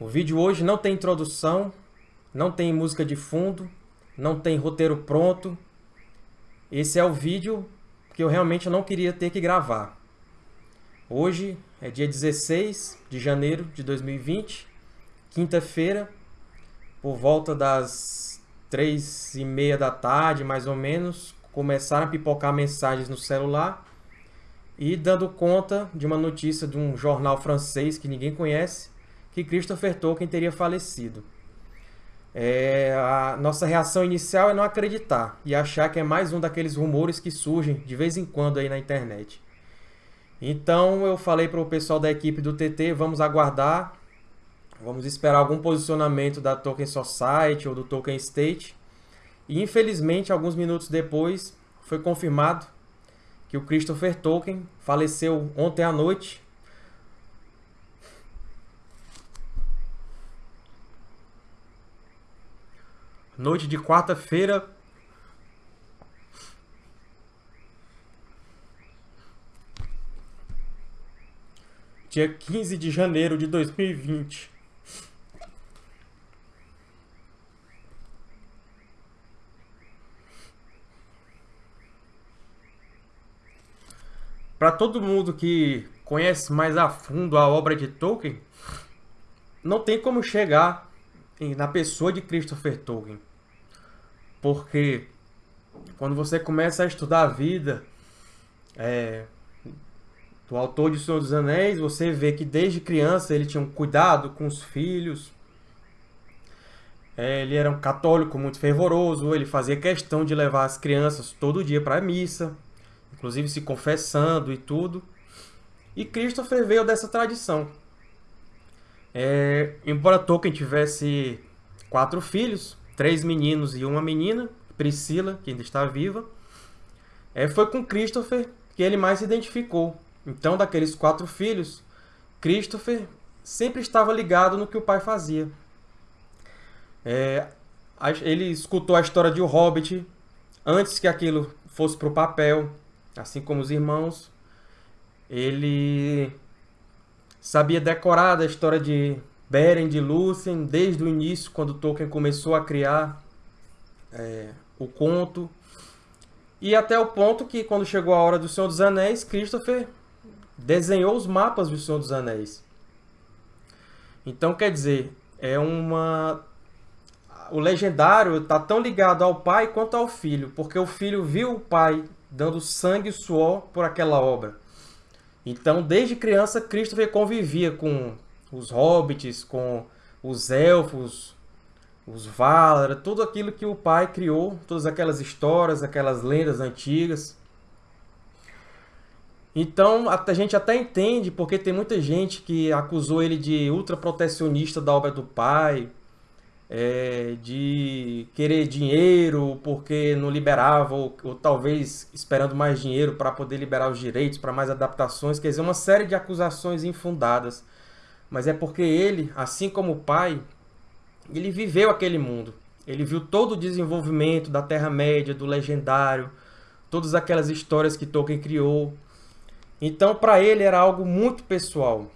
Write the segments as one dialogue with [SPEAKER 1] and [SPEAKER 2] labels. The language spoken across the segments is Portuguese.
[SPEAKER 1] O vídeo hoje não tem introdução, não tem música de fundo, não tem roteiro pronto. Esse é o vídeo que eu realmente não queria ter que gravar. Hoje é dia 16 de janeiro de 2020, quinta-feira, por volta das três e meia da tarde, mais ou menos, começaram a pipocar mensagens no celular e dando conta de uma notícia de um jornal francês que ninguém conhece, que Christopher Tolkien teria falecido. É, a nossa reação inicial é não acreditar e achar que é mais um daqueles rumores que surgem de vez em quando aí na internet. Então eu falei para o pessoal da equipe do TT, vamos aguardar, vamos esperar algum posicionamento da Tolkien Society ou do Tolkien State. E infelizmente, alguns minutos depois, foi confirmado que o Christopher Tolkien faleceu ontem à noite noite de quarta-feira. Dia 15 de janeiro de 2020. Para todo mundo que conhece mais a fundo a obra de Tolkien, não tem como chegar na pessoa de Christopher Tolkien. Porque quando você começa a estudar a vida é, do autor de Senhor dos Anéis, você vê que desde criança ele tinha um cuidado com os filhos. É, ele era um católico muito fervoroso, ele fazia questão de levar as crianças todo dia para a missa, inclusive se confessando e tudo. E Christopher veio dessa tradição. É, embora Tolkien tivesse quatro filhos, três meninos e uma menina, Priscila, que ainda está viva. É, foi com Christopher que ele mais se identificou. Então, daqueles quatro filhos, Christopher sempre estava ligado no que o pai fazia. É, ele escutou a história de O Hobbit antes que aquilo fosse para o papel, assim como os irmãos. Ele sabia decorar a história de Beren de Lúthien, desde o início, quando Tolkien começou a criar é, o conto. E até o ponto que, quando chegou a hora do Senhor dos Anéis, Christopher desenhou os mapas do Senhor dos Anéis. Então, quer dizer, é uma... O legendário está tão ligado ao pai quanto ao filho, porque o filho viu o pai dando sangue e suor por aquela obra. Então, desde criança, Christopher convivia com os hobbits, com os elfos, os Valar, tudo aquilo que o pai criou, todas aquelas histórias, aquelas lendas antigas. Então, a gente até entende porque tem muita gente que acusou ele de ultraprotecionista da obra do pai, é, de querer dinheiro porque não liberava, ou, ou talvez esperando mais dinheiro para poder liberar os direitos, para mais adaptações, quer dizer, uma série de acusações infundadas mas é porque ele, assim como o pai, ele viveu aquele mundo. Ele viu todo o desenvolvimento da Terra-média, do Legendário, todas aquelas histórias que Tolkien criou. Então, para ele, era algo muito pessoal.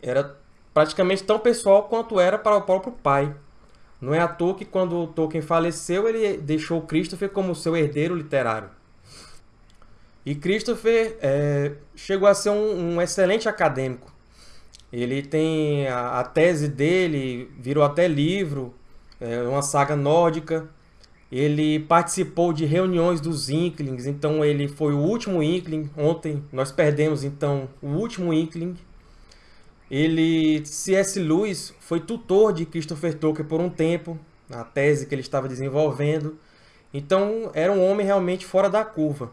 [SPEAKER 1] Era praticamente tão pessoal quanto era para o próprio pai. Não é à toa que, quando Tolkien faleceu, ele deixou Christopher como seu herdeiro literário. E Christopher é, chegou a ser um, um excelente acadêmico. Ele tem a, a tese dele, virou até livro, é uma saga nórdica. Ele participou de reuniões dos Inklings, então ele foi o último Inkling. Ontem nós perdemos então o último Inkling. Ele, C.S. Lewis, foi tutor de Christopher Tolkien por um tempo, na tese que ele estava desenvolvendo. Então era um homem realmente fora da curva.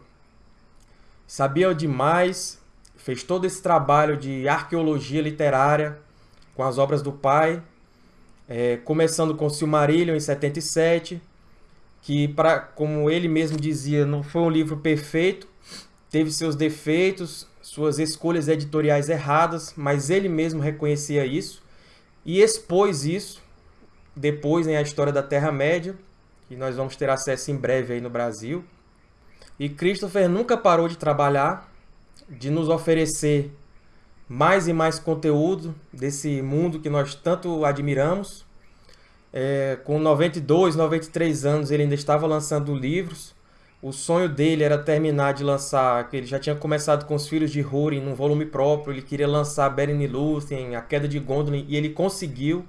[SPEAKER 1] Sabia demais, fez todo esse trabalho de arqueologia literária com as obras do pai, é, começando com Silmarillion em 77, que, pra, como ele mesmo dizia, não foi um livro perfeito, teve seus defeitos, suas escolhas editoriais erradas, mas ele mesmo reconhecia isso e expôs isso depois em A História da Terra-média, que nós vamos ter acesso em breve aí no Brasil. E Christopher nunca parou de trabalhar, de nos oferecer mais e mais conteúdo desse mundo que nós tanto admiramos. É, com 92, 93 anos, ele ainda estava lançando livros. O sonho dele era terminar de lançar, ele já tinha começado com os Filhos de Húrin num volume próprio, ele queria lançar Beren e Lúthien, A Queda de Gondolin, e ele conseguiu.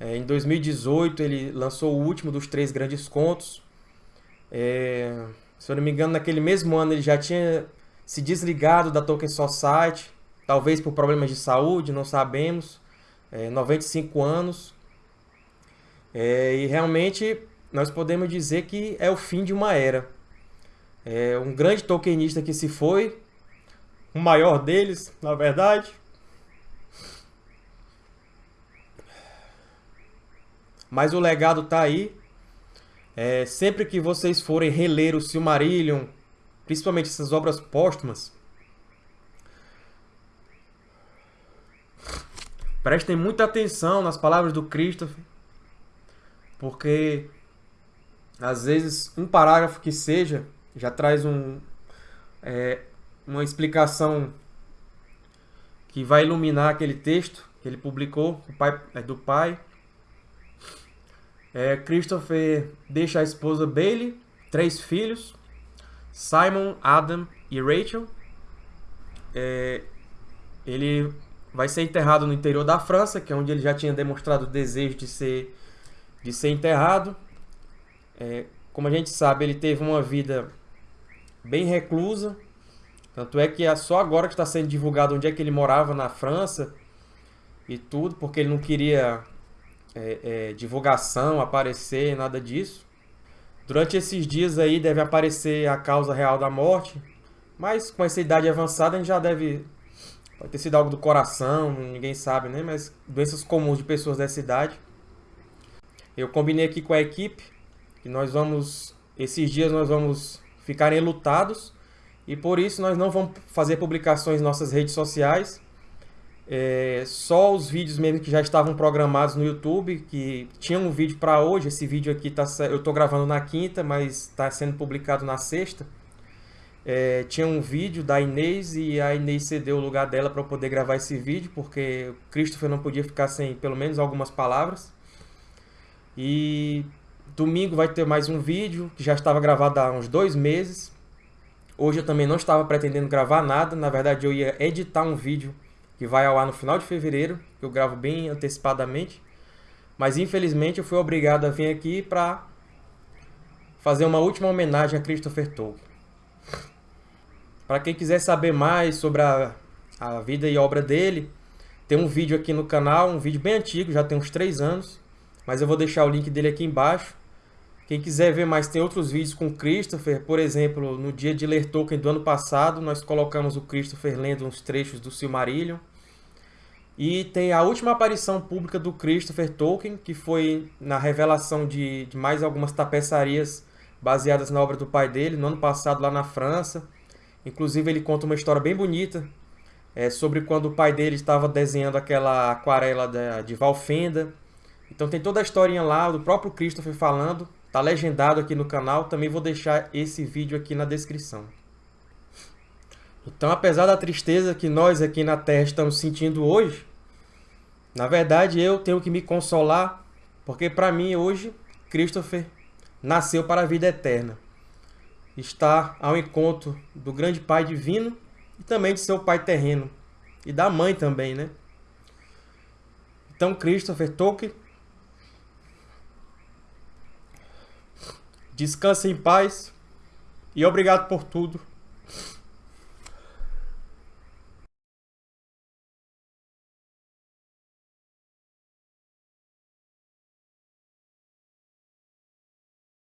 [SPEAKER 1] É, em 2018 ele lançou o último dos três grandes contos. É, se eu não me engano, naquele mesmo ano ele já tinha se desligado da Tolkien Society, talvez por problemas de saúde, não sabemos. É, 95 anos. É, e realmente nós podemos dizer que é o fim de uma era. É um grande Tolkienista que se foi, o maior deles, na verdade. Mas o legado está aí. É, sempre que vocês forem reler o Silmarillion, principalmente essas obras póstumas, prestem muita atenção nas palavras do Christopher, porque às vezes um parágrafo que seja já traz um, é, uma explicação que vai iluminar aquele texto que ele publicou o pai, é, do pai. É, Christopher deixa a esposa Bailey, três filhos, Simon, Adam e Rachel. É, ele vai ser enterrado no interior da França, que é onde ele já tinha demonstrado o desejo de ser, de ser enterrado. É, como a gente sabe, ele teve uma vida bem reclusa. Tanto é que é só agora que está sendo divulgado onde é que ele morava na França e tudo, porque ele não queria é, é, divulgação, aparecer, nada disso. Durante esses dias aí deve aparecer a causa real da morte, mas com essa idade avançada a gente já deve. Pode ter sido algo do coração, ninguém sabe, né? Mas doenças comuns de pessoas dessa idade. Eu combinei aqui com a equipe que nós vamos, esses dias nós vamos ficar enlutados e por isso nós não vamos fazer publicações em nossas redes sociais. É, só os vídeos mesmo que já estavam programados no YouTube, que tinha um vídeo para hoje, esse vídeo aqui tá, eu estou gravando na quinta, mas está sendo publicado na sexta. É, tinha um vídeo da Inês e a Inês cedeu o lugar dela para poder gravar esse vídeo, porque o Christopher não podia ficar sem pelo menos algumas palavras. E Domingo vai ter mais um vídeo, que já estava gravado há uns dois meses. Hoje eu também não estava pretendendo gravar nada. Na verdade, eu ia editar um vídeo que vai ao ar no final de fevereiro. Que eu gravo bem antecipadamente. Mas infelizmente eu fui obrigado a vir aqui para fazer uma última homenagem a Christopher Tolkien. Para quem quiser saber mais sobre a, a vida e obra dele, tem um vídeo aqui no canal, um vídeo bem antigo, já tem uns 3 anos. Mas eu vou deixar o link dele aqui embaixo. Quem quiser ver mais, tem outros vídeos com Christopher. Por exemplo, no dia de ler Tolkien do ano passado, nós colocamos o Christopher lendo uns trechos do Silmarillion. E tem a última aparição pública do Christopher Tolkien, que foi na revelação de, de mais algumas tapeçarias baseadas na obra do pai dele, no ano passado lá na França. Inclusive ele conta uma história bem bonita é, sobre quando o pai dele estava desenhando aquela aquarela de, de Valfenda. Então tem toda a historinha lá do próprio Christopher falando Tá legendado aqui no canal, também vou deixar esse vídeo aqui na descrição. Então, apesar da tristeza que nós aqui na Terra estamos sentindo hoje, na verdade eu tenho que me consolar, porque para mim hoje, Christopher nasceu para a vida eterna. Está ao encontro do grande Pai divino e também de seu Pai terreno. E da mãe também, né? Então, Christopher Tolkien Descanse em paz e obrigado por tudo.